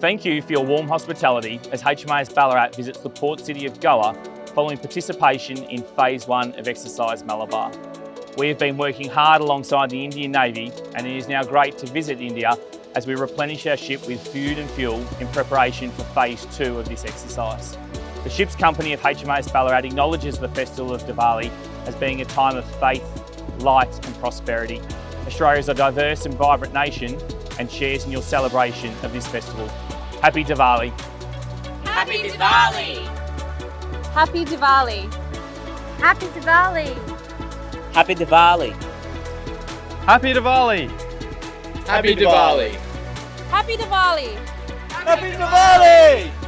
Thank you for your warm hospitality as HMAS Ballarat visits the port city of Goa following participation in Phase 1 of Exercise Malabar. We have been working hard alongside the Indian Navy and it is now great to visit India as we replenish our ship with food and fuel in preparation for Phase 2 of this exercise. The ship's company of HMAS Ballarat acknowledges the Festival of Diwali as being a time of faith, light and prosperity. Australia is a diverse and vibrant nation and shares in your celebration of this festival. Happy Diwali! Happy Diwali! Happy Diwali! Happy Diwali! Happy Diwali! Happy Diwali! Happy Diwali! Happy Diwali! Happy Diwali!